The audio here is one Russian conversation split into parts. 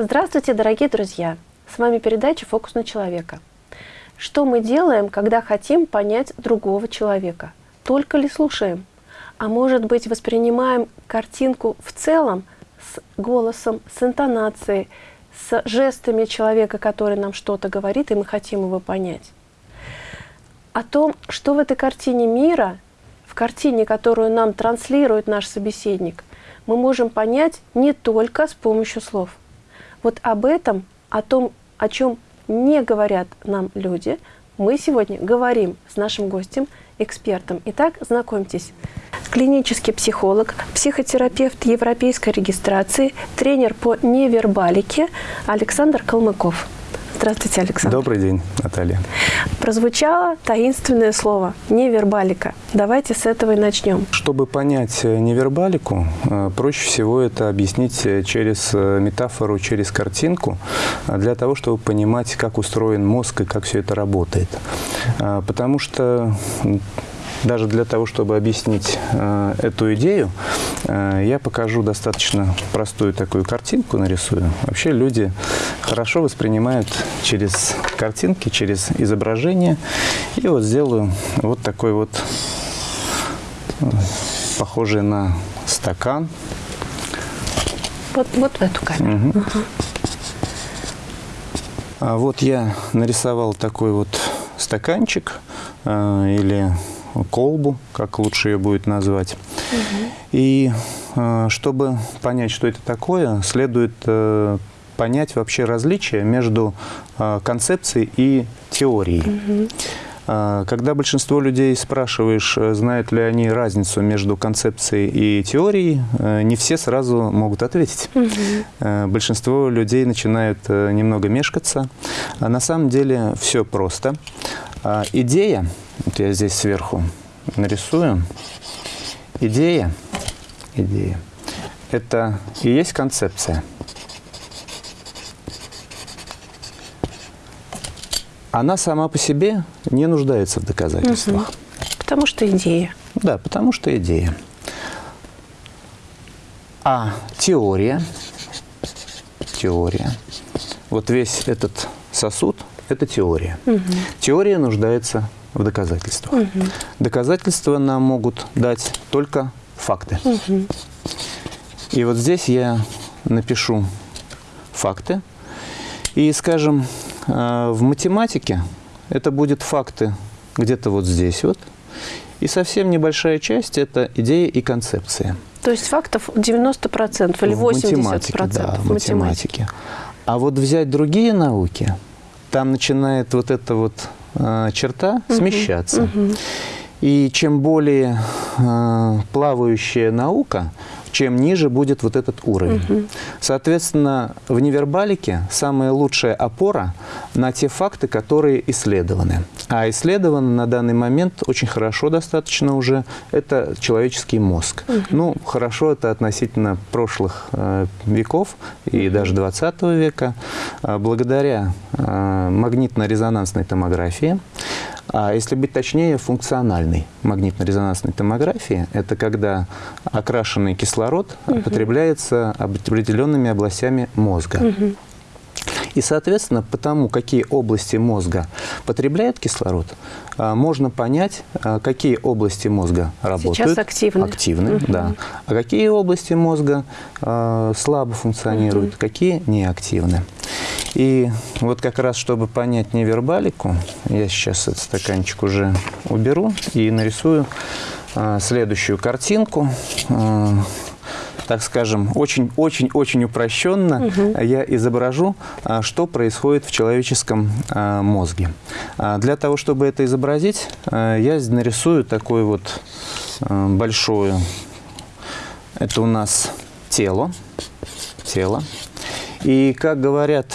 Здравствуйте, дорогие друзья! С вами передача «Фокус на человека». Что мы делаем, когда хотим понять другого человека? Только ли слушаем? А может быть, воспринимаем картинку в целом с голосом, с интонацией, с жестами человека, который нам что-то говорит, и мы хотим его понять? О том, что в этой картине мира, в картине, которую нам транслирует наш собеседник, мы можем понять не только с помощью слов – вот об этом, о том, о чем не говорят нам люди, мы сегодня говорим с нашим гостем, экспертом. Итак, знакомьтесь. Клинический психолог, психотерапевт европейской регистрации, тренер по невербалике Александр Калмыков. Здравствуйте, Александр. Добрый день, Наталья. Прозвучало таинственное слово «невербалика». Давайте с этого и начнем. Чтобы понять э, невербалику, э, проще всего это объяснить э, через метафору, через картинку, для того, чтобы понимать, как устроен мозг и как все это работает. Потому что даже для того, чтобы объяснить э, эту идею, э, я покажу достаточно простую такую картинку, нарисую. Вообще люди хорошо воспринимают через картинки, через изображение. И вот сделаю вот такой вот, похожий на стакан. Вот, вот в эту камеру. Угу. Угу. А вот я нарисовал такой вот стаканчик э, или колбу, как лучше ее будет назвать. Угу. И э, чтобы понять, что это такое, следует э, понять вообще различия между э, концепцией и теорией. Угу. Когда большинство людей спрашиваешь, знают ли они разницу между концепцией и теорией, не все сразу могут ответить. Угу. Большинство людей начинают немного мешкаться. А на самом деле все просто. Идея вот я здесь сверху нарисую. Идея, идея, это и есть концепция. Она сама по себе не нуждается в доказательствах. Угу. Потому что идея. Да, потому что идея. А теория, теория, вот весь этот сосуд – это теория. Угу. Теория нуждается в доказательствах. Угу. Доказательства нам могут дать только факты. Угу. И вот здесь я напишу факты. И, скажем, э, в математике это будут факты где-то вот здесь вот. И совсем небольшая часть – это идеи и концепции. То есть фактов 90% или 80%? В математике, да, в математике. А вот взять другие науки, там начинает вот это вот Э, черта угу. смещаться. Угу. И чем более э, плавающая наука, чем ниже будет вот этот уровень. Угу. Соответственно, в невербалике самая лучшая опора на те факты, которые исследованы. А исследованы на данный момент очень хорошо достаточно уже это человеческий мозг. Угу. Ну, хорошо это относительно прошлых э, веков и даже 20 века. Э, благодаря э, магнитно-резонансной томографии а если быть точнее, функциональной магнитно-резонансной томографии – это когда окрашенный кислород угу. потребляется определенными областями мозга. Угу. И, соответственно, потому какие области мозга потребляют кислород, а, можно понять, а, какие области мозга работают. Сейчас активны. Активны, угу. да. А какие области мозга а, слабо функционируют, угу. какие неактивны. И вот как раз, чтобы понять невербалику, я сейчас этот стаканчик уже уберу и нарисую следующую картинку так скажем, очень-очень-очень упрощенно угу. я изображу, а, что происходит в человеческом а, мозге. Для того, чтобы это изобразить, я нарисую такое вот большое, это у нас тело, тело. И, как говорят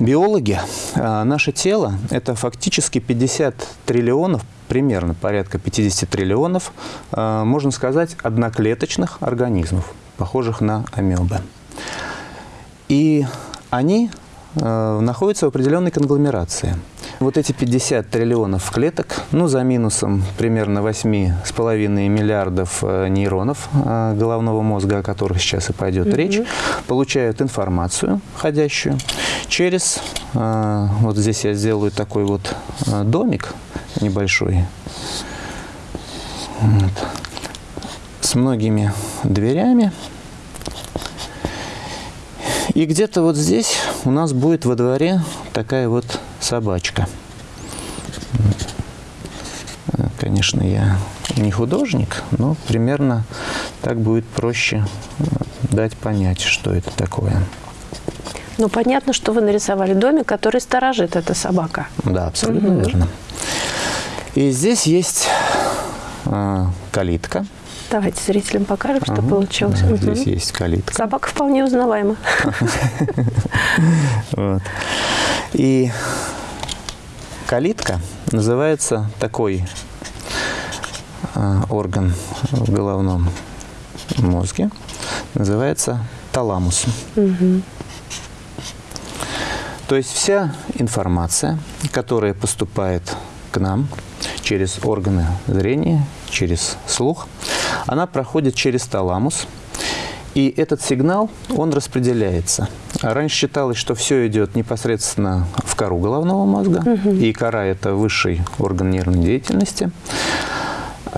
биологи, наше тело – это фактически 50 триллионов примерно порядка 50 триллионов, э, можно сказать, одноклеточных организмов, похожих на амебы. И они э, находятся в определенной конгломерации. Вот эти 50 триллионов клеток, ну, за минусом примерно 8,5 миллиардов э, нейронов э, головного мозга, о которых сейчас и пойдет угу. речь, получают информацию входящую через, э, вот здесь я сделаю такой вот домик небольшой, вот, с многими дверями. И где-то вот здесь у нас будет во дворе такая вот собачка. Конечно, я не художник, но примерно так будет проще дать понять, что это такое. Ну, понятно, что вы нарисовали домик, который сторожит эта собака. Да, абсолютно угу. верно. И здесь есть э, калитка. Давайте зрителям покажем, что ага, получилось. Да, угу. Здесь есть калитка. Собака вполне узнаваема. И калитка называется такой а, орган в головном мозге, называется таламус. То есть вся информация, которая поступает к нам через органы зрения, через слух, она проходит через таламус, и этот сигнал, он распределяется. Раньше считалось, что все идет непосредственно в кору головного мозга, угу. и кора – это высший орган нервной деятельности.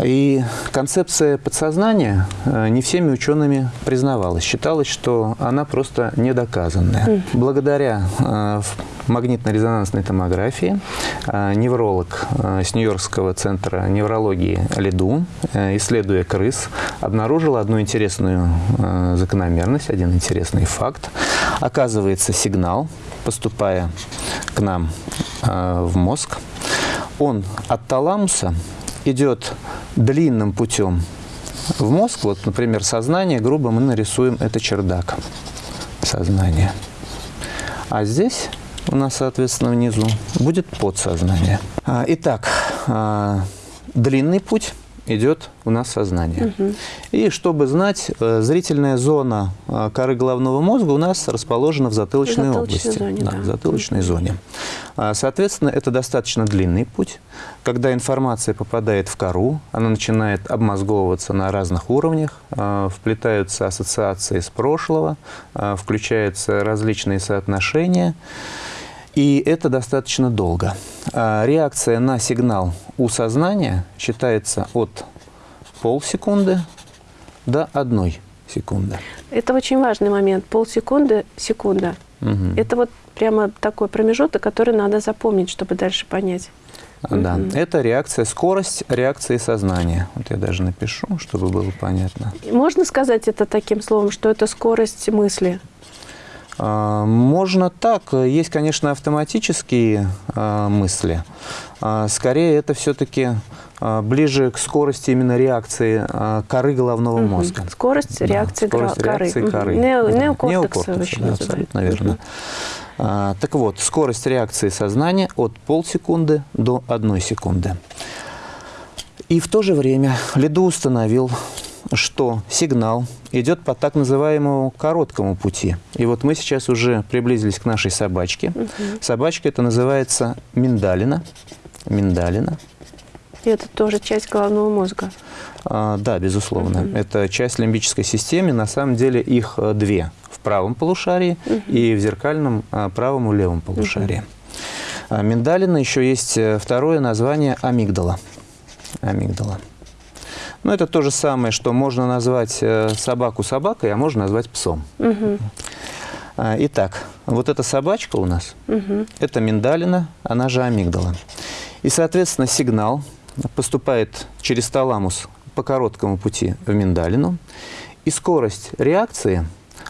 И концепция подсознания э, не всеми учеными признавалась. Считалось, что она просто недоказанная. Благодаря э, магнитно-резонансной томографии э, невролог с Нью-Йоркского центра неврологии Лиду, исследуя крыс, обнаружил одну интересную закономерность, один интересный факт. Оказывается, сигнал, поступая к нам в мозг, он от таламуса идет длинным путем в мозг, вот, например, сознание, грубо мы нарисуем это чердак сознания. А здесь у нас, соответственно, внизу будет подсознание. А, итак, а, длинный путь идет у нас сознание. Угу. И чтобы знать, э, зрительная зона э, коры головного мозга у нас расположена в затылочной, в области. Зоне, да, да. В затылочной зоне. А, соответственно, это достаточно длинный путь. Когда информация попадает в кору, она начинает обмозговываться на разных уровнях, э, вплетаются ассоциации с прошлого, включаются различные соотношения. И это достаточно долго. А реакция на сигнал у сознания считается от полсекунды до одной секунды. Это очень важный момент. Полсекунды, секунда. Угу. Это вот прямо такой промежуток, который надо запомнить, чтобы дальше понять. Да, угу. это реакция, скорость реакции сознания. Вот я даже напишу, чтобы было понятно. Можно сказать это таким словом, что это скорость мысли? А, можно так. Есть, конечно, автоматические а, мысли. А, скорее, это все-таки ближе к скорости именно реакции коры головного угу. мозга. Скорость реакции, да, скорость коры. реакции коры. Нео, да. Неокортекс, неокортекс да, абсолютно верно. Угу. Так вот, скорость реакции сознания от полсекунды до одной секунды. И в то же время Лиду установил что сигнал идет по так называемому короткому пути. И вот мы сейчас уже приблизились к нашей собачке. Угу. Собачка это называется миндалина. Миндалина. И это тоже часть головного мозга? А, да, безусловно. Угу. Это часть лимбической системы. На самом деле их э, две. В правом полушарии угу. и в зеркальном а, правом и левом полушарии. Угу. Миндалина еще есть э, второе название амигдала. Амигдала. Но ну, это то же самое, что можно назвать э, собаку собакой, а можно назвать псом. Угу. Итак, вот эта собачка у нас, угу. это миндалина, она же амигдала. И, соответственно, сигнал поступает через таламус по короткому пути в миндалину. И скорость реакции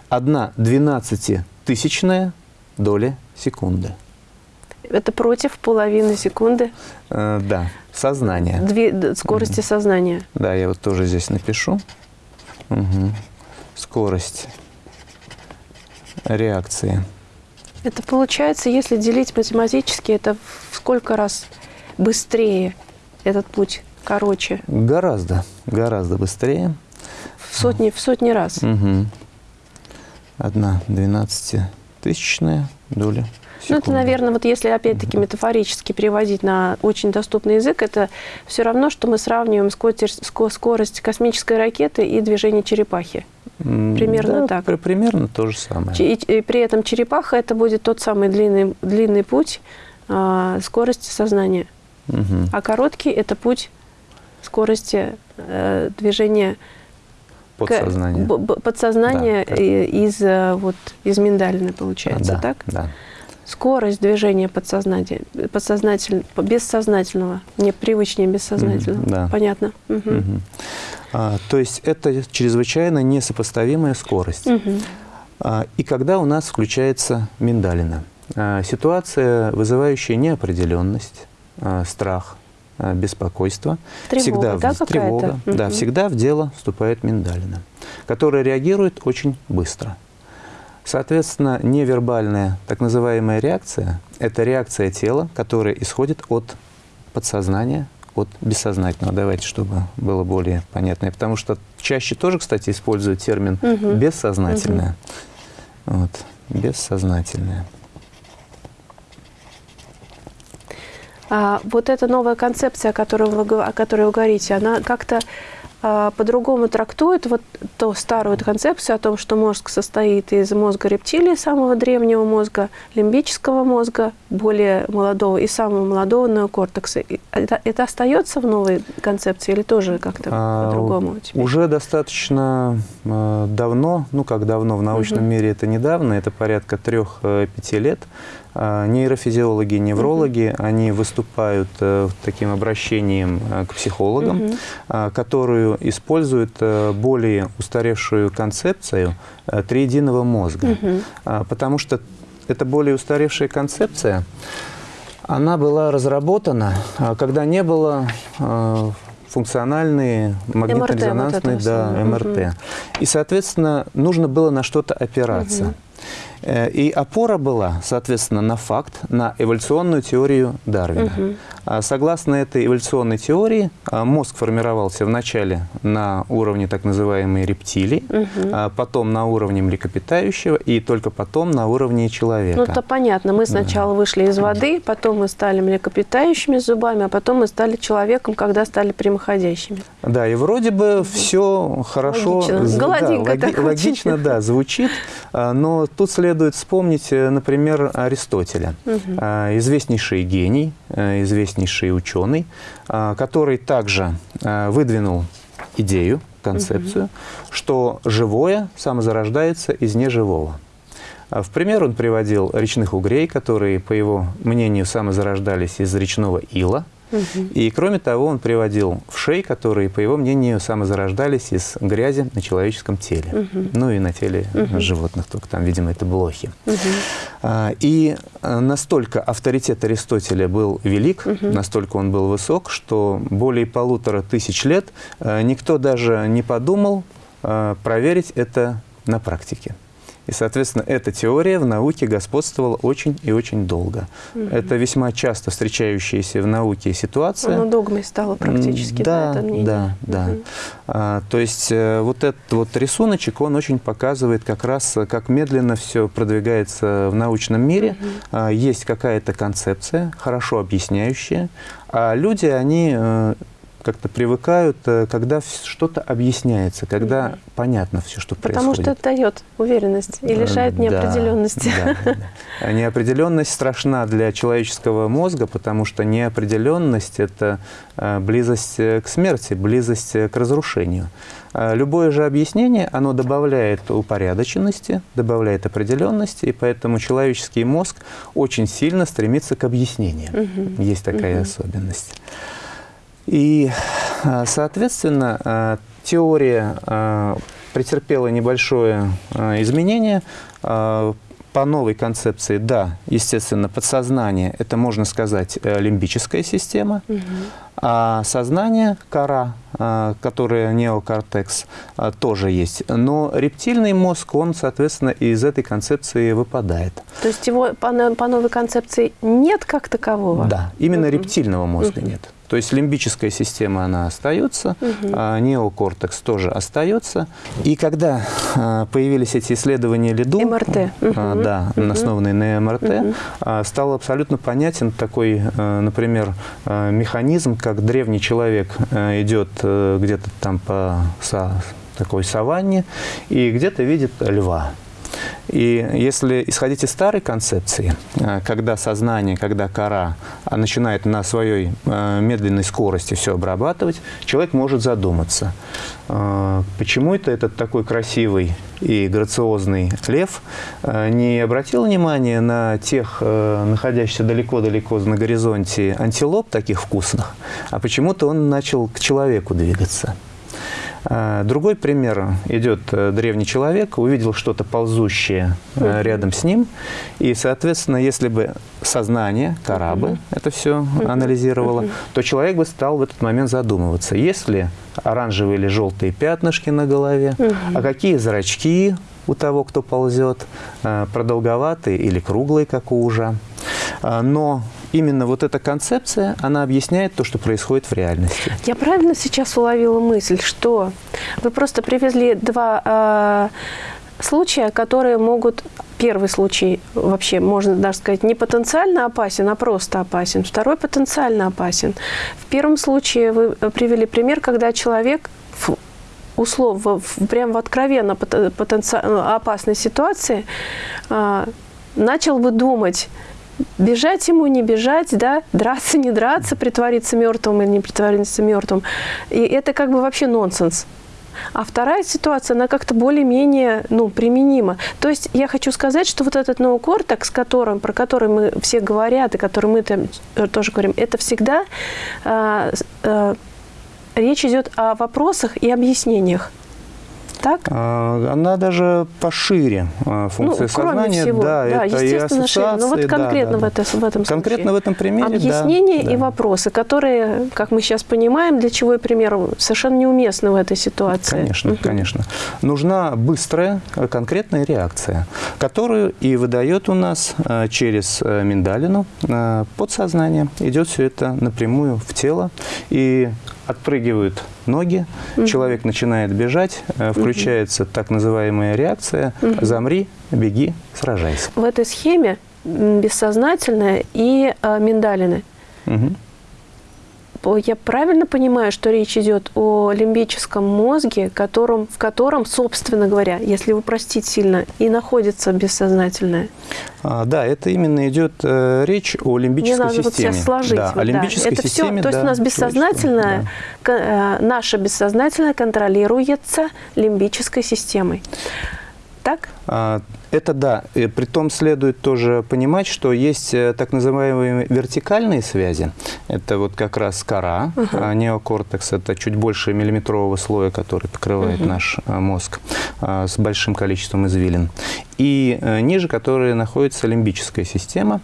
1 двенадцатитысячная доля секунды. Это против половины секунды? Э, да, сознание. Две, скорости угу. сознания. Да, я вот тоже здесь напишу. Угу. Скорость реакции. Это получается, если делить математически, это в сколько раз быстрее этот путь, короче? Гораздо, гораздо быстрее. В сотни, в сотни раз? Угу. Одна двенадцатитысячная доля Ну, это, наверное, вот если опять-таки метафорически переводить на очень доступный язык, это все равно, что мы сравниваем скорость космической ракеты и движение черепахи. Примерно да, так. При, примерно то же самое. И, и при этом черепаха это будет тот самый длинный, длинный путь э, скорости сознания. Угу. А короткий это путь скорости э, движения подсознания, к, подсознания да, из, э, вот, из миндалины, получается, да, так? Да. Скорость движения подсознания, подсознательно, бессознательного, мне привычнее бессознательного. Mm да. Понятно. Угу. Угу. А, то есть это чрезвычайно несопоставимая скорость. Угу. А, и когда у нас включается миндалина? А, ситуация, вызывающая неопределенность, а, страх, а, беспокойство. Тревога, всегда, да, в, тревога, угу. да, всегда в дело вступает миндалина, которая реагирует очень быстро. Соответственно, невербальная так называемая реакция – это реакция тела, которая исходит от подсознания, от бессознательного. Давайте, чтобы было более понятно. Потому что чаще тоже, кстати, используют термин угу. «бессознательное». Угу. Вот, «бессознательное». А, вот эта новая концепция, о которой вы, о которой вы говорите, она как-то по-другому трактует вот ту старую концепцию о том, что мозг состоит из мозга рептилии, самого древнего мозга, лимбического мозга, более молодого, и самого молодого неокортекса. Это, это остается в новой концепции или тоже как-то а, по-другому? Уже достаточно э, давно, ну как давно, в научном угу. мире это недавно, это порядка трех-пяти э, лет, а, нейрофизиологи, неврологи, угу. они выступают э, таким обращением э, к психологам, угу. которую используют э, более устаревшую концепцию триединого мозга. Угу. Потому что эта более устаревшая концепция, она была разработана, когда не было функциональные магнитно-резонансные, да, МРТ. Угу. И, соответственно, нужно было на что-то опираться. Угу. Э, и опора была, соответственно, на факт, на эволюционную теорию Дарвина. Угу. Согласно этой эволюционной теории, а, мозг формировался вначале на уровне так называемой рептилии, угу. потом на уровне млекопитающего и только потом на уровне человека. Ну, это понятно. Мы сначала да. вышли из воды, потом мы стали млекопитающими зубами, а потом мы стали человеком, когда стали прямоходящими. Да, и вроде бы все хорошо, логично, да, логи, логично да, звучит, но тут следует вспомнить, э, например, Аристотеля, угу. известнейший гений, э, известнейший ученый, а, который также а, выдвинул идею, концепцию, угу. что живое самозарождается из неживого. В пример он приводил речных угрей, которые, по его мнению, самозарождались из речного ила – и кроме того, он приводил в шей, которые, по его мнению, самозарождались из грязи на человеческом теле. Ну и на теле животных, только там, видимо, это блохи. А, и а, настолько авторитет Аристотеля был велик, настолько он был высок, что более полутора тысяч лет а, никто даже не подумал проверить это на практике. И, соответственно, эта теория в науке господствовала очень и очень долго. Угу. Это весьма часто встречающаяся в науке ситуация. Оно догмой стало практически, да, да, это мнение. Да, да. Угу. А, то есть э, вот этот вот рисуночек, он очень показывает как раз, как медленно все продвигается в научном мире. Угу. А, есть какая-то концепция, хорошо объясняющая, а люди, они э, как-то привыкают, э, когда что-то объясняется, когда mm -hmm. понятно все, что Потому происходит. Потому что это дает уверенность и лишает да, неопределенности. Да, да, да. Неопределенность страшна для человеческого мозга, потому что неопределенность – это э, близость э, к смерти, близость к разрушению. Любое же объяснение, оно добавляет упорядоченности, добавляет определенности, и поэтому человеческий мозг очень сильно стремится к объяснениям. Угу. Есть такая угу. особенность. И, а, соответственно, а, теория а, претерпела небольшое изменение. По новой концепции, да, естественно, подсознание – это, можно сказать, э, лимбическая система. Угу. А сознание, кора, которое неокортекс, тоже есть. Но рептильный мозг, он, соответственно, из этой концепции выпадает. То есть его по, по новой концепции нет как такового? Да, именно -huh. рептильного мозга -huh. нет. То есть лимбическая система, она остается, угу. а неокортекс тоже остается. И когда а, появились эти исследования ЛИДУ, МРТ. А, угу. да, угу. основанные на МРТ, угу. а, стал абсолютно понятен такой, а, например, а, механизм, как древний человек а, идет а, где-то там по такой саванне и где-то видит льва. И если исходить из старой концепции, э, когда сознание, когда кора а, начинает на своей э, медленной скорости все обрабатывать, человек может задуматься, э, почему это этот такой красивый и грациозный лев не обратил внимания на тех, находящихся далеко-далеко на горизонте антилоп таких вкусных, а почему-то он начал к человеку двигаться. А, другой пример. Идет э, древний человек, увидел что-то ползущее э, рядом с ним. И, соответственно, если бы сознание, корабль это все анализировало, то человек бы стал в этот момент задумываться, есть ли оранжевые или желтые пятнышки на голове, а какие зрачки у того, кто ползет, э, продолговатые или круглые, как у ужа. А, но именно вот эта концепция, она объясняет то, что происходит в реальности. Я правильно сейчас уловила мысль, что вы просто привезли два э, случая, которые могут... Первый случай вообще, можно даже сказать, не потенциально опасен, а просто опасен. Второй потенциально опасен. В первом случае вы привели пример, когда человек условно, в, прямо в откровенно потенциально опасной ситуации э, начал бы думать, бежать ему, не бежать, да, драться, не драться, притвориться мертвым или не притвориться мертвым. И это как бы вообще нонсенс. А вторая ситуация, она как-то более-менее ну, применима. То есть я хочу сказать, что вот этот неокортекс, которым, про который мы все говорят, и который мы там э, тоже говорим, это всегда э, э, речь идет о вопросах и объяснениях так? А, она даже пошире а, функция ну, сознания. Всего, да, да, это и ассоциации. Но ну, вот конкретно да, да, в, это, в этом Конкретно случае. в этом примере, Объяснения да, и вопросы, которые, как мы сейчас понимаем, для чего и пример, совершенно неуместны в этой ситуации. Конечно, угу. конечно. Нужна быстрая, конкретная реакция, которую и выдает у нас а, через э, миндалину подсознание. Идет все это напрямую в тело. И отпрыгивают ноги, угу. человек начинает бежать, э, включается угу. так называемая реакция угу. «замри, беги, сражайся». В этой схеме бессознательное и э, миндалины. Угу я правильно понимаю, что речь идет о лимбическом мозге, которым, в котором, собственно говоря, если упростить сильно, и находится бессознательное? А, да, это именно идет э, речь о лимбической Мне надо системе. Вот сейчас сложить. Да, вот, о лимбической да. Это системе, все, то есть да, у нас бессознательное, да. э, наше бессознательное контролируется лимбической системой. Так? А, это да. И при том следует тоже понимать, что есть э, так называемые вертикальные связи. Это вот как раз кора, uh -huh. неокортекс. Это чуть больше миллиметрового слоя, который покрывает uh -huh. наш э, мозг а, с большим количеством извилин. И э, ниже которой находится лимбическая система,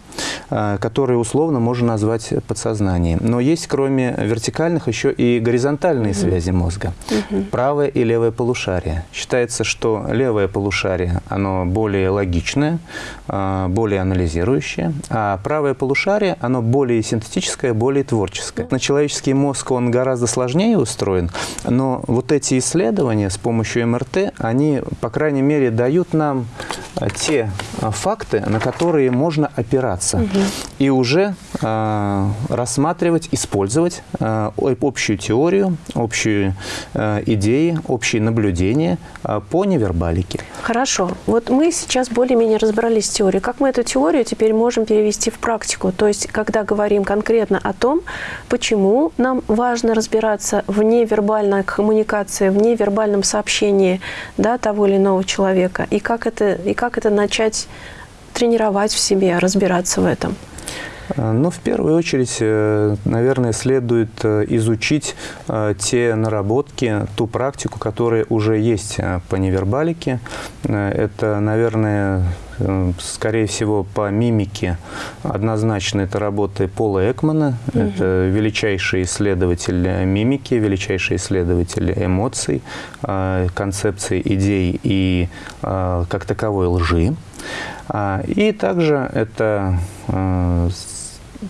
которую условно можно назвать подсознанием. Но есть кроме вертикальных еще и горизонтальные -huh. связи мозга. -huh. Правое и левое полушарие. Считается, что левое полушарие, оно более логичное, а, более анализирующее, а правое полушарие, оно более синтетическое, более творческое. На человеческий мозг он гораздо сложнее устроен, но вот эти исследования с помощью МРТ, они, по крайней мере, дают нам те а, факты, на которые можно опираться угу. и уже э, рассматривать, использовать э, общую теорию, общие э, идеи, общие наблюдения э, по невербалике. Хорошо. Вот мы сейчас более-менее разобрались с теорией. Как мы эту теорию теперь можем перевести в практику? То есть, когда говорим конкретно о том, почему нам важно разбираться в невербальной коммуникации, в невербальном сообщении да, того или иного человека, и как это, и как это начать тренировать в себе, разбираться в этом? Э, ну, в первую очередь, э, наверное, следует э, изучить те наработки, ту практику, которая уже есть по невербалике. Это, наверное, скорее всего, по мимике однозначно это работы Пола Экмана. Угу. Это величайший исследователь мимики, величайший исследователь эмоций, э, концепций, идей и как таковой лжи. А, и также это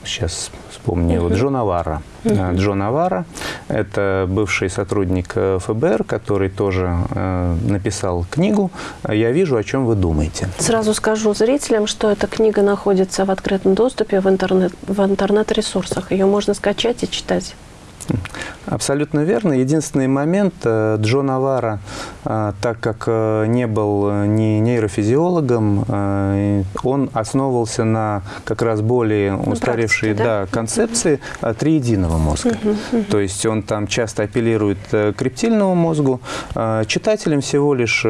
сейчас вспомню, вот Джо Навара. Uh Джо Навара – это бывший сотрудник э, ФБР, который тоже э, написал книгу «Я вижу, о чем вы думаете». Сразу скажу зрителям, что эта книга находится в открытом доступе в интернет-ресурсах. В интернет Ее можно скачать и читать. Абсолютно верно. Единственный момент, э, Джо Навара, э, так как э, не был ни нейрофизиологом, он основывался на как раз более устаревшей практике, да? Да, концепции триединого мозга. Угу, угу. То есть он там часто апеллирует к рептильному мозгу. Читателям всего лишь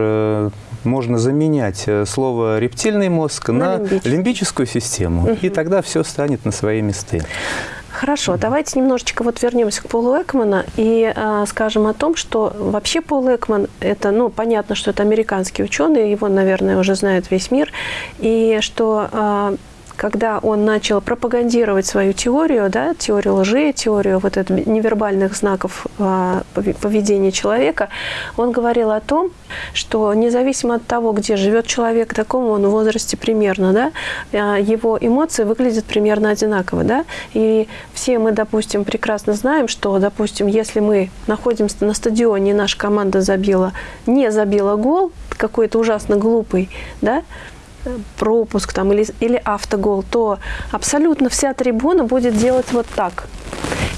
можно заменять слово рептильный мозг на, на лимбическую систему, угу. и тогда все станет на свои места. Хорошо, давайте немножечко вот вернемся к Полу Экмана и э, скажем о том, что вообще Пол Экман, это, ну, понятно, что это американский ученый, его, наверное, уже знает весь мир, и что э, когда он начал пропагандировать свою теорию, да, теорию лжи, теорию вот этого невербальных знаков э, поведения человека, он говорил о том, что независимо от того, где живет человек, в таком он возрасте примерно, да, э, его эмоции выглядят примерно одинаково. Да? И все мы, допустим, прекрасно знаем, что, допустим, если мы находимся на стадионе, и наша команда забила, не забила гол, какой-то ужасно глупый, да, пропуск там, или, или автогол, то абсолютно вся трибуна будет делать вот так.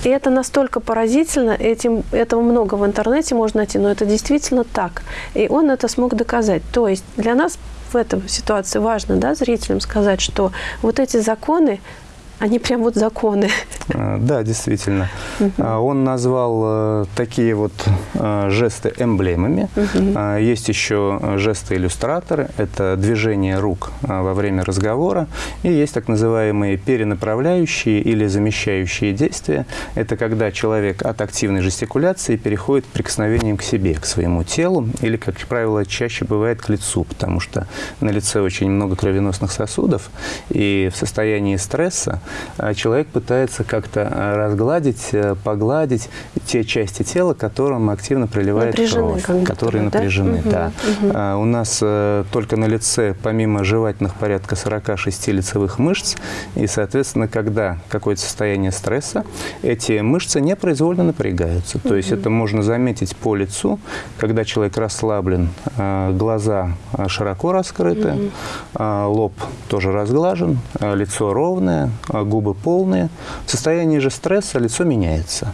И это настолько поразительно, этим, этого много в интернете можно найти, но это действительно так. И он это смог доказать. То есть для нас в этой ситуации важно да, зрителям сказать, что вот эти законы, они прям вот законы. А, да, действительно. Угу. Он назвал э, такие вот э, жесты эмблемами. Угу. Есть еще жесты-иллюстраторы. Это движение рук во время разговора. И есть так называемые перенаправляющие или замещающие действия. Это когда человек от активной жестикуляции переходит к прикосновениям к себе, к своему телу. Или, как правило, чаще бывает к лицу, потому что на лице очень много кровеносных сосудов. И в состоянии стресса человек пытается как-то а, разгладить, э, погладить те части тела, которым активно приливает напряжены, кровь, которые да? напряжены. Угу, да. Угу. У нас э, только на лице, помимо жевательных, порядка 46 лицевых мышц, и, соответственно, когда какое-то состояние стресса, эти мышцы непроизвольно напрягаются. То есть это можно заметить по лицу, когда человек расслаблен, а, глаза широко раскрыты, угу. лоб тоже разглажен, лицо ровное, а губы полные. В состоянии же стресса лицо меняется.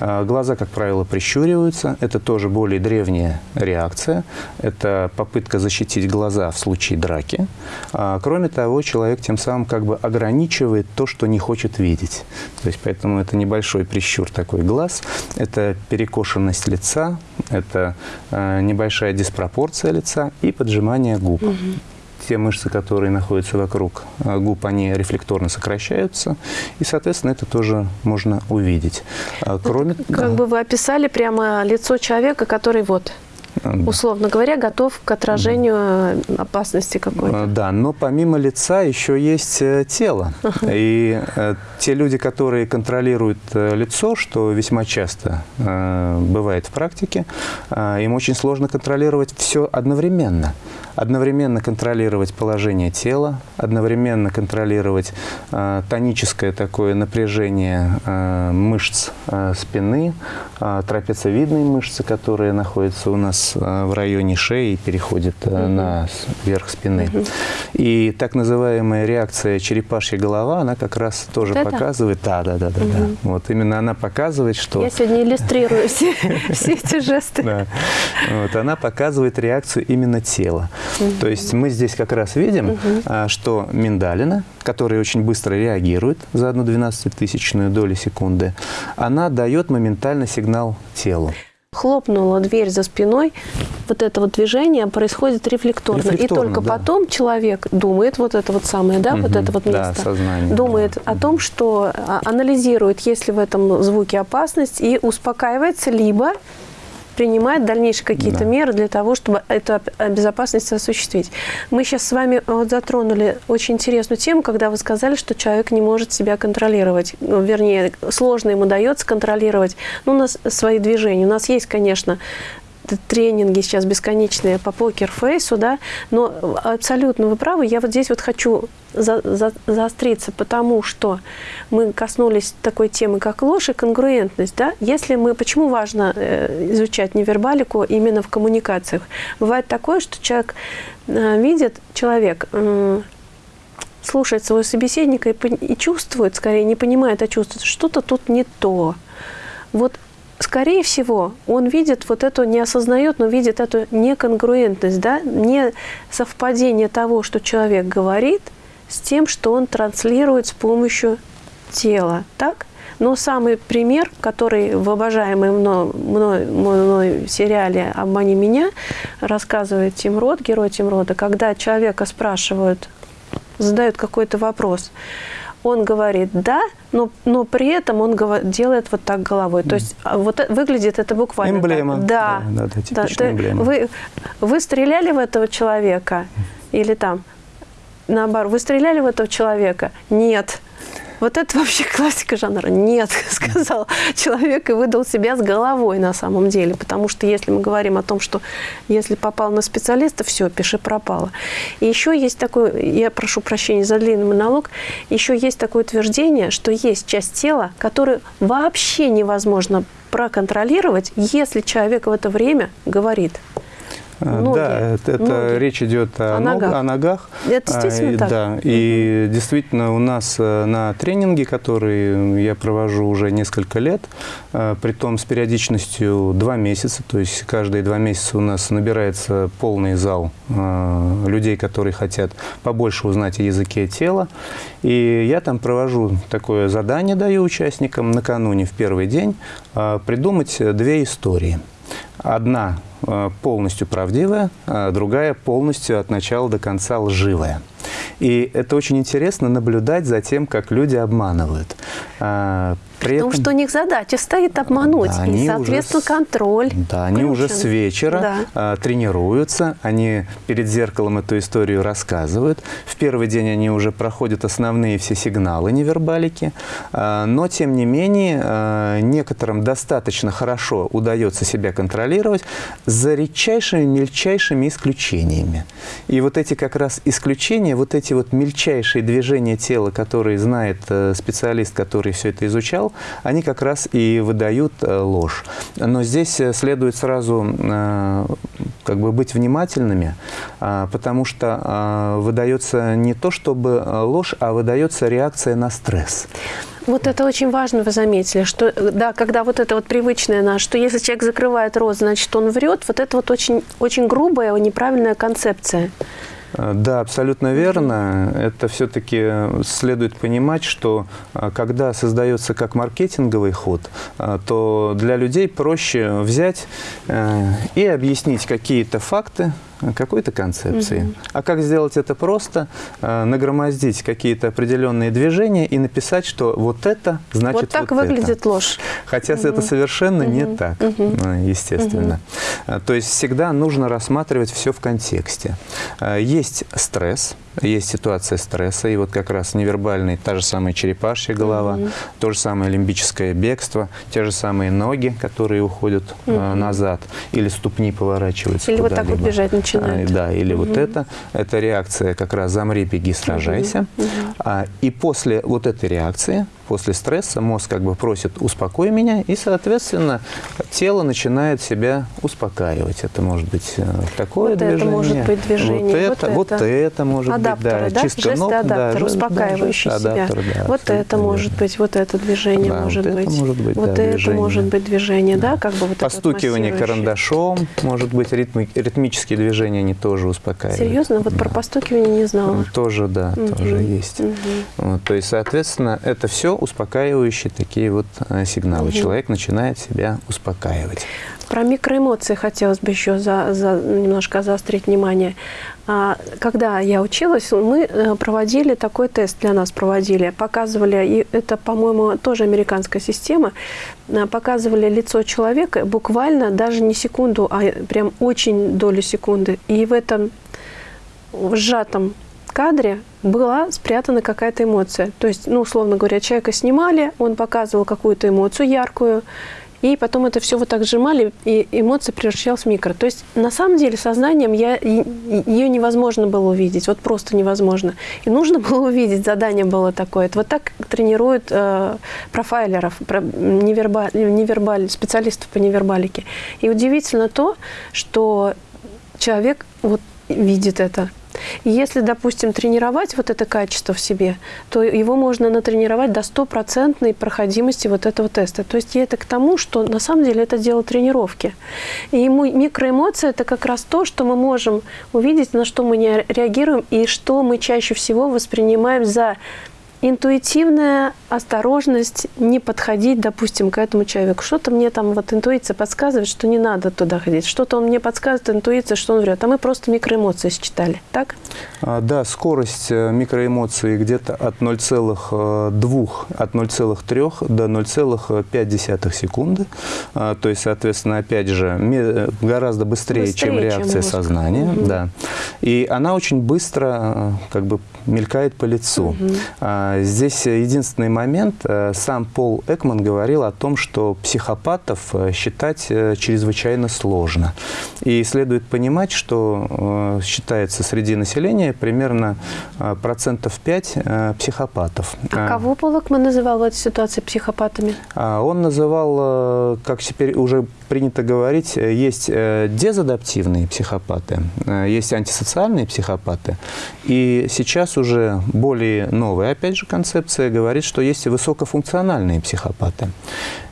А, глаза, как правило, прищуриваются. Это тоже более древняя реакция. Это попытка защитить глаза в случае драки. А, кроме того, человек тем самым как бы ограничивает то, что не хочет видеть. То есть поэтому это небольшой прищур такой глаз. Это перекошенность лица, это небольшая диспропорция лица и поджимание губ. Угу те мышцы, которые находятся вокруг э, губ, они рефлекторно сокращаются, и, соответственно, это тоже можно увидеть. А кроме... Как бы вы описали прямо лицо человека, который вот условно говоря, готов к отражению опасности какой-то. Да, но помимо лица еще есть э, тело. И э, те люди, которые контролируют э, лицо, что весьма часто бывает в практике, им очень сложно контролировать все одновременно. Одновременно контролировать положение тела, одновременно контролировать тоническое такое напряжение мышц спины, трапециевидные мышцы, которые находятся у нас Э, в районе шеи переходит угу. на верх спины. Угу. И так называемая реакция черепашья голова, она как раз тоже вот показывает, да, да, да, да, угу. да. Вот именно она показывает, что... Я сегодня иллюстрирую все, эти жесты. Да. Она показывает реакцию именно тела. Угу. То есть мы здесь как раз видим, угу. что миндалина, которая очень быстро реагирует за одну двенадцатитысячную долю секунды, она дает моментально сигнал телу. Хлопнула дверь за спиной, вот это вот движение происходит рефлекторно. рефлекторно и только да. потом человек думает, вот это вот самое, да, угу, вот это вот место, да, сознание, думает да. о том, что а, анализирует, есть ли в этом звуке опасность, и успокаивается, либо принимать дальнейшие какие-то да. меры для того, чтобы эту безопасность осуществить. Мы сейчас с вами вот затронули очень интересную тему, когда вы сказали, что человек не может себя контролировать. Ну, вернее, сложно ему дается контролировать ну, у нас свои движения. У нас есть, конечно, тренинги сейчас бесконечные по покерфейсу, да, но абсолютно вы правы. Я вот здесь вот хочу за, за, заостриться, потому что мы коснулись такой темы, как ложь и конгруентность, да. Если мы, почему важно э, изучать невербалику именно в коммуникациях? Бывает такое, что человек э, видит, человек э, слушает своего собеседника и, и чувствует, скорее не понимает, а чувствует, что-то тут не то. Вот скорее всего, он видит вот эту, не осознает, но видит эту неконгруентность, да, не совпадение того, что человек говорит, с тем, что он транслирует с помощью тела, так? Но самый пример, который в обожаемом мной, мной, мной сериале «Обмани меня» рассказывает Тим Рот, герой Тим Рота, когда человека спрашивают, задают какой-то вопрос – он говорит «да», но, но при этом он делает вот так головой. То есть а, вот выглядит это буквально Эмблема. Так. Да, да, да, да, да. эмблема. Вы, вы стреляли в этого человека? Или там, наоборот, вы стреляли в этого человека? Нет. Вот это вообще классика жанра. Нет, сказал человек и выдал себя с головой на самом деле. Потому что если мы говорим о том, что если попал на специалиста, все, пиши пропало. И еще есть такое, я прошу прощения за длинный монолог, еще есть такое утверждение, что есть часть тела, которую вообще невозможно проконтролировать, если человек в это время говорит. Ноги. Да, это, это речь идет о, о, ногах. о ногах. Это действительно а, так? Да, и угу. действительно у нас э, на тренинге, который я провожу уже несколько лет, э, при том с периодичностью два месяца, то есть каждые два месяца у нас набирается полный зал э, людей, которые хотят побольше узнать о языке тела. И я там провожу такое задание, даю участникам накануне, в первый день, придумать две истории. Одна Э, полностью правдивая, а другая полностью от начала до конца лживая. И это очень интересно наблюдать за тем, как люди обманывают. А, при Потому этом, что у них задача стоит обмануть, да, и, соответственно, уже, контроль. Да, они уже с вечера да. а, тренируются, они перед зеркалом эту историю рассказывают. В первый день они уже проходят основные все сигналы невербалики, а, но, тем не менее, некоторым достаточно хорошо удается себя контролировать за редчайшими, мельчайшими исключениями. И вот эти как раз исключения, вот эти вот мельчайшие движения тела, которые знает э, специалист, который все это изучал, они как раз и выдают э, ложь. Но здесь э, следует сразу э, как бы быть внимательными, потому что выдается не то чтобы ложь, а выдается реакция на стресс. Вот это очень важно, вы заметили, что да, когда вот это вот привычное наше, что если человек закрывает рот, значит он врет, вот это вот очень, очень грубая, неправильная концепция. Э, да, абсолютно верно. Это все-таки следует понимать, что э, когда создается как маркетинговый ход, э, то для людей проще взять и объяснить какие-то факты, какой-то концепции. Угу. А как сделать это просто? Нагромоздить какие-то определенные движения и написать, что вот это значит вот так вот выглядит это. ложь. Хотя угу. это совершенно угу. не так, угу. естественно. Угу. То есть всегда нужно рассматривать все в контексте. Есть стресс, есть ситуация стресса, и вот как раз невербальный, та же самая черепашья голова, угу. то же самое лимбическое бегство, те же самые ноги, которые уходят угу. э, назад, или ступни поворачиваются Или вот так вот бежать начинают. А, да, или угу. вот это. Это реакция как раз «замри, беги, сражайся». Угу. А, и после вот этой реакции после стресса мозг как бы просит «успокой меня», и, соответственно, тело начинает себя успокаивать. Это может быть э, такое вот движение. это может быть движение. Вот, вот это, вот это может адаптеры, быть, да, да? чистка Жесты ног, адаптер, да, успокаивающий да, себя. Адаптер, да, вот это верно. может быть, вот это движение да, может, вот быть. Это может быть. Вот да, это движение. может быть движение, да, как бы вот Постукивание карандашом, может быть, ритми, ритмические движения, они тоже успокаивают. Серьезно? Вот да. про постукивание не знала. Тоже, да, угу. тоже есть. Угу. Вот, то есть, соответственно, это все успокаивающие такие вот сигналы. Угу. Человек начинает себя успокаивать. Про микроэмоции хотелось бы еще за, за, немножко заострить внимание. А, когда я училась, мы э, проводили такой тест для нас проводили, показывали, и это, по-моему, тоже американская система, а, показывали лицо человека буквально даже не секунду, а прям очень долю секунды. И в этом в сжатом кадре была спрятана какая-то эмоция. То есть, ну, условно говоря, человека снимали, он показывал какую-то эмоцию яркую, и потом это все вот так сжимали, и эмоция превращалась в микро. То есть на самом деле сознанием я, ее невозможно было увидеть, вот просто невозможно. И нужно было увидеть, задание было такое. Это вот так тренируют э, профайлеров, про, невербаль, невербаль, специалистов по невербалике. И удивительно то, что человек вот видит это. Если, допустим, тренировать вот это качество в себе, то его можно натренировать до стопроцентной проходимости вот этого теста. То есть это к тому, что на самом деле это дело тренировки. И микроэмоции – это как раз то, что мы можем увидеть, на что мы не реагируем, и что мы чаще всего воспринимаем за интуитивная осторожность не подходить, допустим, к этому человеку. Что-то мне там вот интуиция подсказывает, что не надо туда ходить. Что-то он мне подсказывает, интуиция, что он врет. А мы просто микроэмоции считали, так? А, да, скорость э, микроэмоций где-то от 0,2, от 0,3 до 0,5 секунды. А, то есть, соответственно, опять же, гораздо быстрее, быстрее чем реакция чем сознания. Угу. Да. И она очень быстро э, как бы мелькает по лицу. Угу. Здесь единственный момент. Э, сам Пол Экман говорил о том, что психопатов э, считать э, чрезвычайно сложно. И следует понимать, что считается среди населения примерно процентов 5 психопатов. А кого Пол Экман называл в этой ситуации психопатами? А он называл, как теперь уже принято говорить, есть дезадаптивные психопаты, есть антисоциальные психопаты. И сейчас уже более новая, опять же, концепция говорит, что есть и высокофункциональные психопаты.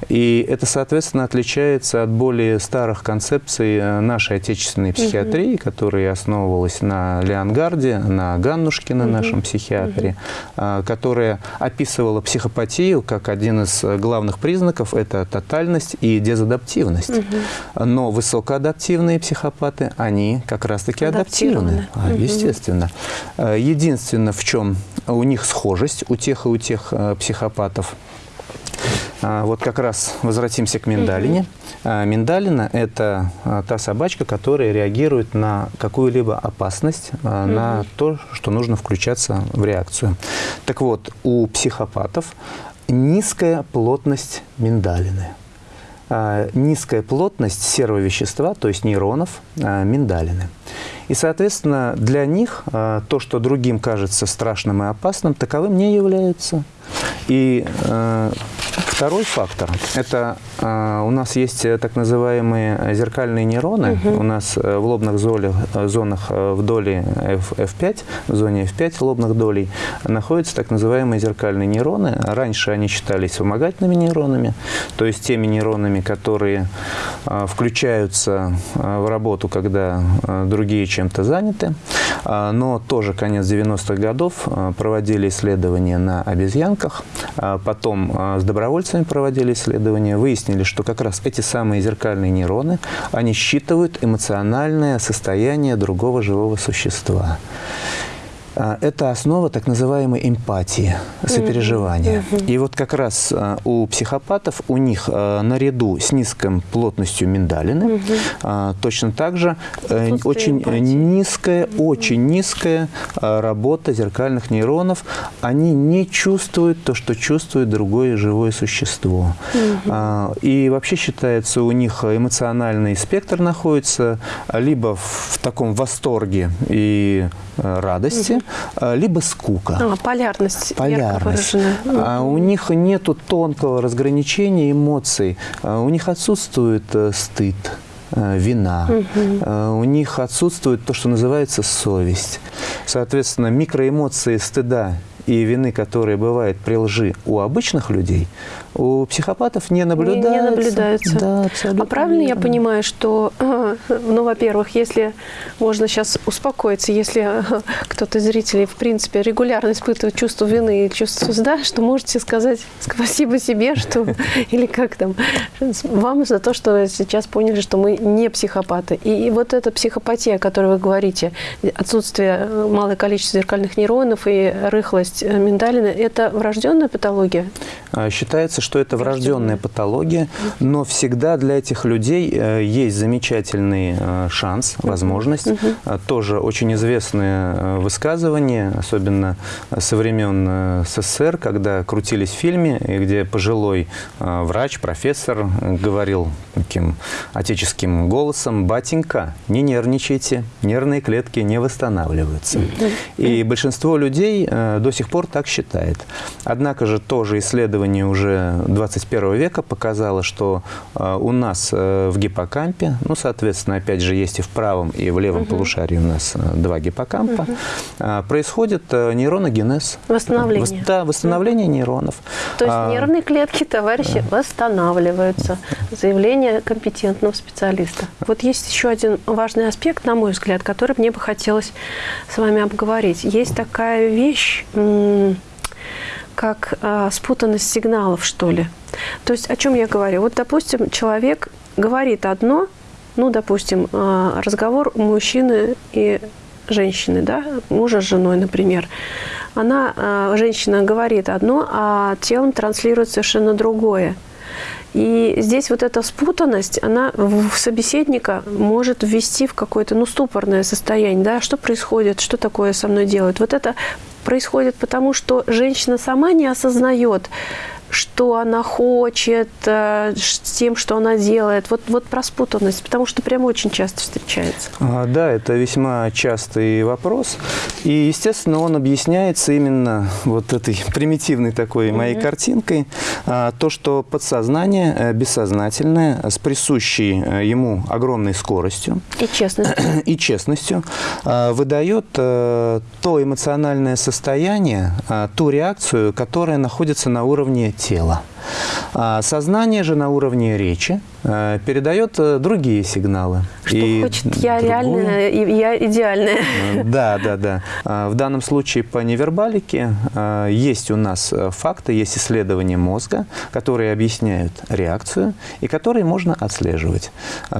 И это, соответственно, отличается от более старых концепций э, нашей отечественной психиатрии, угу. которая основывалась на Леонгарде, на Ганнушкине, угу. нашем психиатре, угу. которая описывала психопатию как один из главных признаков – это тотальность и дезадаптивность. Угу. Но высокоадаптивные психопаты, они как раз-таки адаптивны, угу. естественно. Э, единственное, в чем у них схожесть, у тех и у тех психопатов – а, вот как раз возвратимся к миндалине. А, миндалина – это та собачка, которая реагирует на какую-либо опасность, на то, что нужно включаться в реакцию. Так вот, у психопатов низкая плотность миндалины. Низкая плотность серовещества, то есть нейронов миндалины. И, соответственно, для них то, что другим кажется страшным и опасным, таковым не является. И второй фактор – это э, у нас есть э, так называемые зеркальные нейроны. Угу. У нас э, в лобных золях, э, зонах в доле F, F5, в зоне F5 лобных долей находятся так называемые зеркальные нейроны. Раньше они считались вспомогательными нейронами, то есть теми нейронами, которые э, включаются э, в работу, когда э, другие чем-то заняты. Э, но тоже конец 90-х годов э, проводили исследования на обезьянках. А потом а, с добровольцами проводили исследования, выяснили, что как раз эти самые зеркальные нейроны, они считывают эмоциональное состояние другого живого существа. А, это основа так называемой эмпатии, сопереживания. Mm -hmm. И вот как раз а, у психопатов, у них а, наряду с низкой плотностью миндалины, mm -hmm. точно так же э, очень эмпатии. низкая, mm -hmm. очень низкая работа зеркальных нейронов. Они не чувствуют то, что чувствует другое живое существо. И вообще считается, у них эмоциональный спектр находится либо в таком восторге и э, радости, либо скука. А, полярность. Полярность. А у них нет тонкого разграничения эмоций. А у них отсутствует э, стыд э, вина. Угу. У них отсутствует то, что называется совесть. Соответственно, микроэмоции стыда и вины, которая бывает при лжи у обычных людей, у психопатов не наблюдается. Не, не наблюдается. Да, абсолютно а правильно верно. я понимаю, что, ну, во-первых, если можно сейчас успокоиться, если кто-то из зрителей, в принципе, регулярно испытывает чувство вины и чувство стыда, что можете сказать спасибо себе, что или как там, вам за то, что сейчас поняли, что мы не психопаты. И, и вот эта психопатия, о которой вы говорите, отсутствие малое количество зеркальных нейронов и рыхлость миндалины, это врожденная патология? А, считается, что это врожденная патология, но всегда для этих людей э, есть замечательный э, шанс, возможность. А, Тоже очень известное э, высказывание, особенно со времен СССР, когда крутились в фильме, где пожилой врач, профессор говорил таким отеческим голосом, «Батенька, не нервничайте, нервные клетки не восстанавливаются». И большинство людей до сих пор так считает. Однако же тоже исследование уже 21 века показало, что э, у нас э, в гиппокампе, ну, соответственно, опять же, есть и в правом, и в левом угу. полушарии у нас э, два гиппокампа, угу. происходит нейроногенез. Восстановление. Вос, да, восстановление угу. нейронов. То есть а, нервные клетки, товарищи, да. восстанавливаются. Заявление компетентного специалиста. Вот есть еще один важный аспект, на мой взгляд, который мне бы хотелось с вами обговорить. Есть такая вещь как э, спутанность сигналов, что ли. То есть о чем я говорю? Вот, допустим, человек говорит одно, ну, допустим, э, разговор мужчины и женщины, да, мужа с женой, например. Она, э, женщина говорит одно, а телом транслирует совершенно другое. И здесь вот эта спутанность, она в собеседника может ввести в какое-то, ну, ступорное состояние, да, что происходит, что такое со мной делают. Вот это происходит потому, что женщина сама не осознает, что она хочет, э, с тем, что она делает. Вот, вот про спутанность, потому что прям очень часто встречается. А, да, это весьма частый вопрос. И, естественно, он объясняется именно вот этой примитивной такой mm -hmm. моей картинкой. А, то, что подсознание, э, бессознательное, с присущей э, ему огромной скоростью и честностью, и честностью выдает то эмоциональное состояние, ту реакцию, которая находится на уровне тела. А сознание же на уровне речи э, передает э, другие сигналы. Что и хочет я другую... реальная, я идеальная. Э, да, да, да. А в данном случае по невербалике есть у нас факты, есть исследования мозга, которые объясняют реакцию и которые можно отслеживать.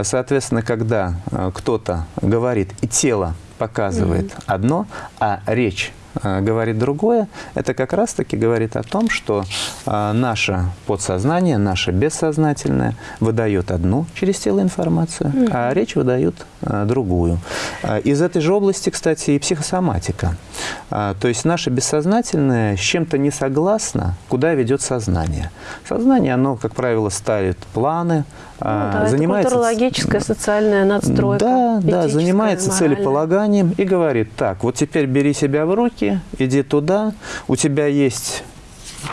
Соответственно, когда кто-то говорит и тело показывает mm -hmm. одно, а речь говорит другое, это как раз-таки говорит о том, что э, наше подсознание, наше бессознательное выдает одну через тело информацию, а речь выдает э, другую. Из этой же области, кстати, и психосоматика. То есть наше бессознательное с чем-то не согласно, куда ведет сознание. Сознание, оно, как правило, ставит планы, ну, да, занимается... Это культурологическая, социальная надстройка. Да, да, занимается моральная. целеполаганием и говорит, так, вот теперь бери себя в руки, иди туда, у тебя есть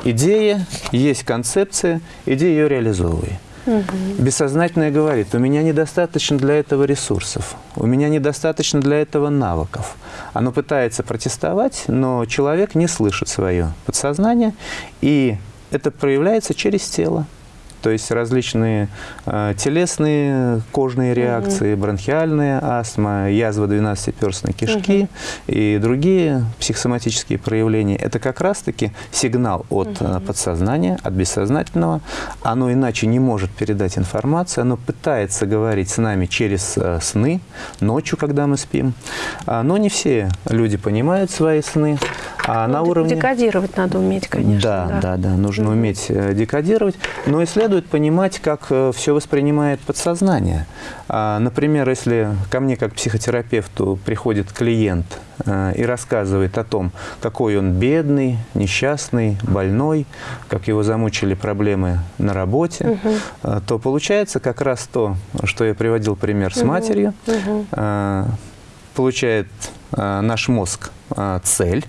идея, есть концепция, иди ее реализовывай. Угу. Бессознательное говорит, у меня недостаточно для этого ресурсов, у меня недостаточно для этого навыков. Оно пытается протестовать, но человек не слышит свое подсознание, и это проявляется через тело то есть различные э, телесные кожные реакции, угу. бронхиальная астма, язва 12-перстной кишки угу. и другие психосоматические проявления. Это как раз-таки сигнал от угу. подсознания, от бессознательного. Оно иначе не может передать информацию, оно пытается говорить с нами через э, сны, ночью, когда мы спим. А, но не все люди понимают свои сны. А ну, на уровне... Декодировать надо уметь, конечно. Да, да, да, да нужно уметь декодировать. Но исследовать следует понимать, как э, все воспринимает подсознание. А, например, если ко мне как психотерапевту приходит клиент э, и рассказывает о том, какой он бедный, несчастный, больной, как его замучили проблемы на работе, угу. то получается как раз то, что я приводил пример с угу. матерью. Угу. Получает наш мозг цель,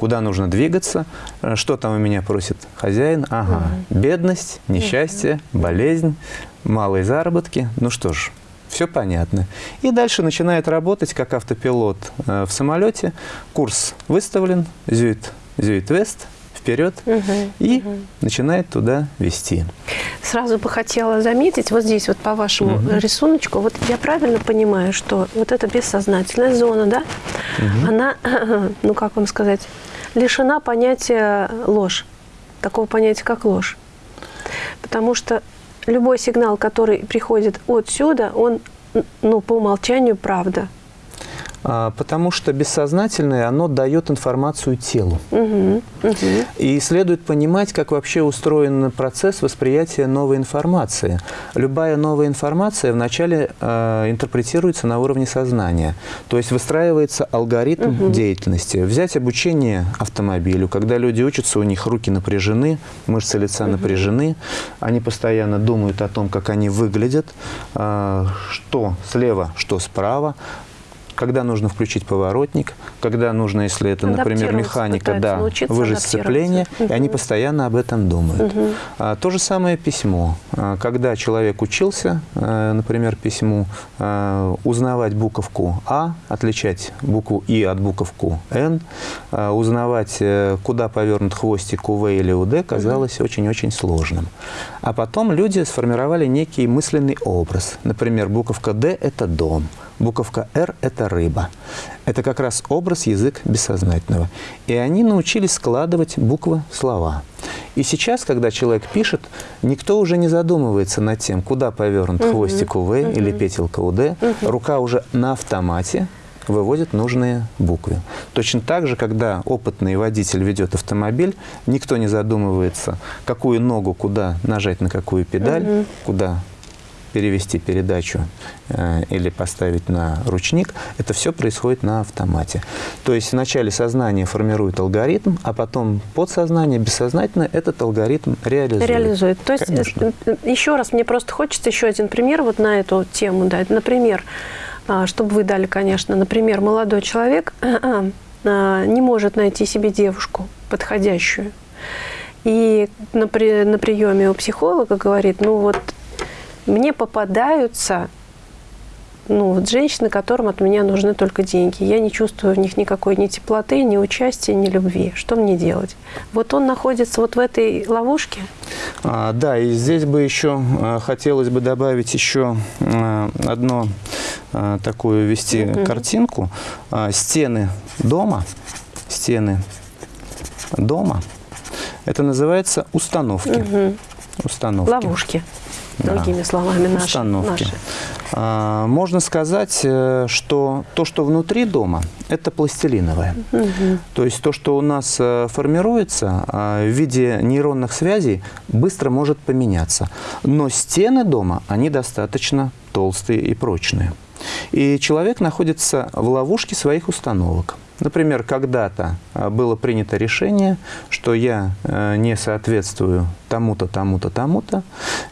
куда нужно двигаться, э, что там у меня просит хозяин. Ага, угу. бедность, несчастье, угу. болезнь, малые заработки. Ну что ж, все понятно. И дальше начинает работать как автопилот э, в самолете. Курс выставлен, зюит зюит-вест, вперед, Мгм, и мгм. начинает туда вести. Сразу бы хотела заметить, вот здесь вот по вашему Мгм. рисуночку, вот я правильно понимаю, что вот эта бессознательная зона, да, она, ну как вам сказать, лишена понятия ложь, такого понятия, как ложь. Потому что любой сигнал, который приходит отсюда, он, ну, по умолчанию правда. А, Потому что бессознательное, оно дает информацию телу. Мгм, мгм. И следует понимать, как вообще устроен процесс восприятия новой информации. Любая новая информация вначале э, интерпретируется на уровне сознания. То есть выстраивается алгоритм деятельности. Взять обучение автомобилю, когда люди учатся, у них руки напряжены, мышцы лица напряжены, они постоянно думают о том, как они выглядят, э, что слева, что справа, когда нужно включить поворотник, когда нужно, если это, например, механика, да, выжать сцепление, и они постоянно об этом думают. Мгм. А, То же самое письмо. А, Когда человек учился, э, например, письму, э, узнавать буковку А, отличать букву И от буковку Н, э, узнавать, э, куда повернут хвостик у В или у Д, казалось очень-очень сложным. А потом люди сформировали некий мысленный образ. Например, буковка Д – это дом, буковка Р – это рыба. Это как раз образ язык бессознательного. И они научились складывать буквы в слова. И сейчас, когда человек пишет, никто уже не задумывается над тем, куда повернут хвостик у В или петелка у Д. Рука уже на автомате выводит нужные буквы. Точно так же, когда опытный водитель ведет автомобиль, никто не задумывается, какую ногу куда нажать на какую педаль, куда перевести передачу э, или поставить на ручник, это все происходит на автомате. То есть вначале сознание формирует алгоритм, а потом подсознание, бессознательно этот алгоритм реализует. реализует. То есть, Конечно. э, э, еще раз, мне просто хочется еще один пример вот на эту тему дать. Например, а, чтобы вы дали, конечно, например, молодой человек а, не может найти себе девушку подходящую. И на, при- на приеме у психолога говорит, ну вот мне попадаются ну, вот женщины, которым от меня нужны только деньги. Я не чувствую в них никакой ни теплоты, ни участия, ни любви. Что мне делать? Вот он находится вот в этой ловушке. А, да, и здесь бы еще а, хотелось бы добавить еще а, одно а, такую ввести картинку. А, стены дома, стены дома, это называется установки. Установки. Ловушки. Другими словами, наши. Установки. наши. А, Можно сказать, э, что то, что внутри дома, это пластилиновое. То есть то, что у нас э, формируется а, в виде нейронных связей, быстро может поменяться. Но стены дома, они достаточно толстые и прочные. И человек находится в ловушке своих установок. Например, когда-то а, было принято решение, что я э, не соответствую тому-то, тому-то, тому-то,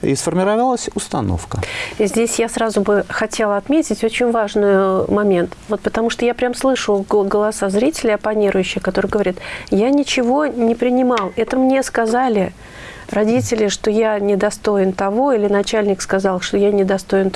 и сформировалась установка. Здесь я сразу бы хотела отметить очень важный момент. Вот потому что я прям слышу го- голоса зрителей оппонирующих, которые говорят, я ничего не принимал, это мне сказали родители, что я недостоин того, или начальник сказал, что я недостоин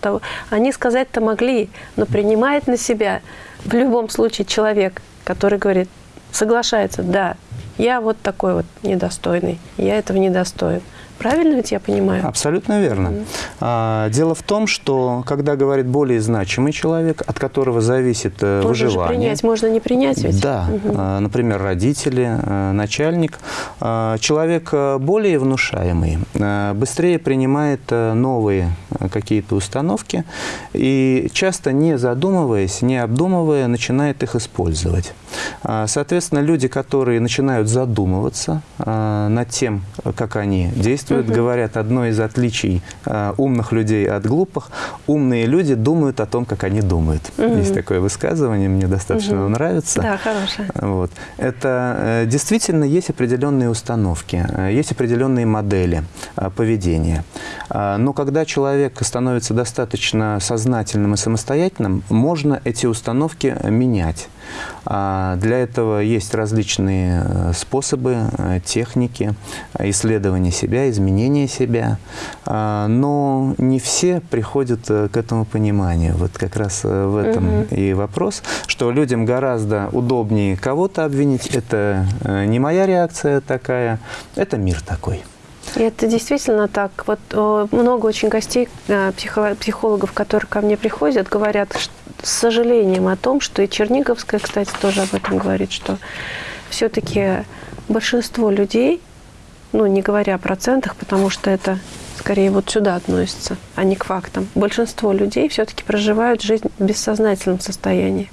того. Они сказать-то могли, но принимает на себя в любом случае человек, который говорит, соглашается, да, я вот такой вот недостойный, я этого недостоин. Правильно ведь я понимаю? Абсолютно верно. А, Дело в том, что когда говорит более значимый человек, от которого зависит э, Можно же выживание, принять, можно не принять ведь? Да, а, например, родители, а, начальник. А, Человек а, более внушаемый, а, быстрее принимает а, новые какие-то установки и часто не задумываясь, не обдумывая, начинает их использовать. А, Соответственно, люди, которые начинают задумываться а, над тем, как они действуют, говорят, одно из отличий а, умных людей от глупых, умные люди думают о том, как они думают. Есть такое высказывание, мне достаточно оно нравится. Да, хорошая. Вот. Это э, действительно есть определенные установки, э, есть определенные модели э, поведения. А, но когда человек становится достаточно сознательным и самостоятельным, можно эти установки менять. А, для этого есть различные э, способы, э, техники исследования себя, изменения себя. А, но не все приходят э, к этому пониманию. Вот как раз в этом угу. и вопрос, что людям гораздо удобнее кого-то обвинить. Это не моя реакция такая, это мир такой. И это действительно так. Вот много очень гостей, психологов, которые ко мне приходят, говорят с сожалением о том, что и Черниговская, кстати, тоже об этом говорит, что все-таки большинство людей, ну, не говоря о процентах, потому что это скорее вот сюда относится, а не к фактам, большинство людей все-таки проживают жизнь в бессознательном состоянии.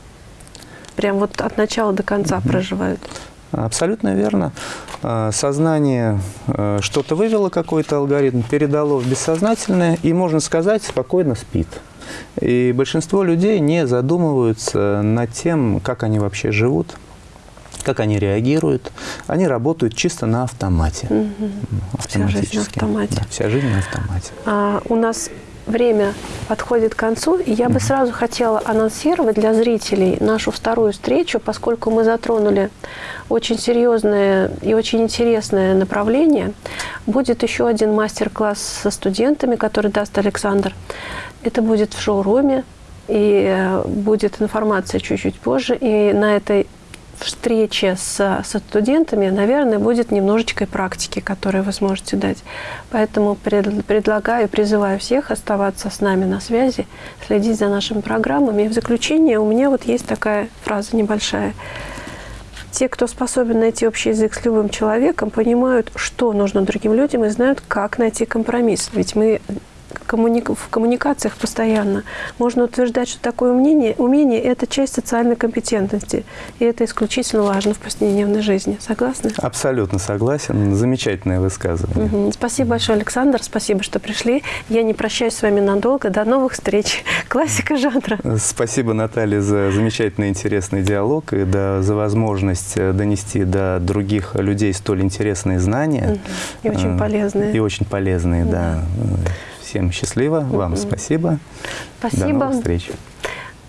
Прям вот от начала до конца угу. проживают. Абсолютно верно. А, сознание а, что-то вывело, какой-то алгоритм, передало в бессознательное, и, можно сказать, спокойно спит. И большинство людей не задумываются над тем, как они вообще живут, как они реагируют. Они работают чисто на автомате. Угу. Вся жизнь на автомате. Да, вся жизнь на автомате. А, у нас время подходит к концу, и я бы сразу хотела анонсировать для зрителей нашу вторую встречу, поскольку мы затронули очень серьезное и очень интересное направление. Будет еще один мастер-класс со студентами, который даст Александр. Это будет в шоуруме, и э, будет информация чуть-чуть позже. И на этой встрече с, со студентами, наверное, будет немножечко практики, которые вы сможете дать. Поэтому пред, предлагаю, призываю всех оставаться с нами на связи, следить за нашими программами. И в заключение у меня вот есть такая фраза небольшая. Те, кто способен найти общий язык с любым человеком, понимают, что нужно другим людям и знают, как найти компромисс. Ведь мы в коммуникациях постоянно. Можно утверждать, что такое умение, умение – это часть социальной компетентности. И это исключительно важно в повседневной жизни. Согласны? Абсолютно согласен. Замечательное высказывание. Угу. Спасибо большое, Александр. Спасибо, что пришли. Я не прощаюсь с вами надолго. До новых встреч. Классика жанра. Спасибо, Наталья, за замечательный интересный диалог и да, за возможность э, донести до других людей столь интересные знания. Угу. И очень э, полезные. И очень полезные, да. да. Всем счастливо, вам спасибо. Спасибо. До новых встреч.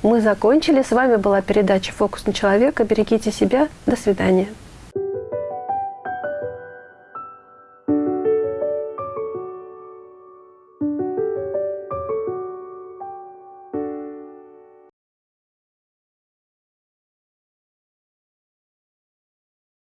Мы закончили. С вами была передача «Фокус на человека». Берегите себя. До свидания.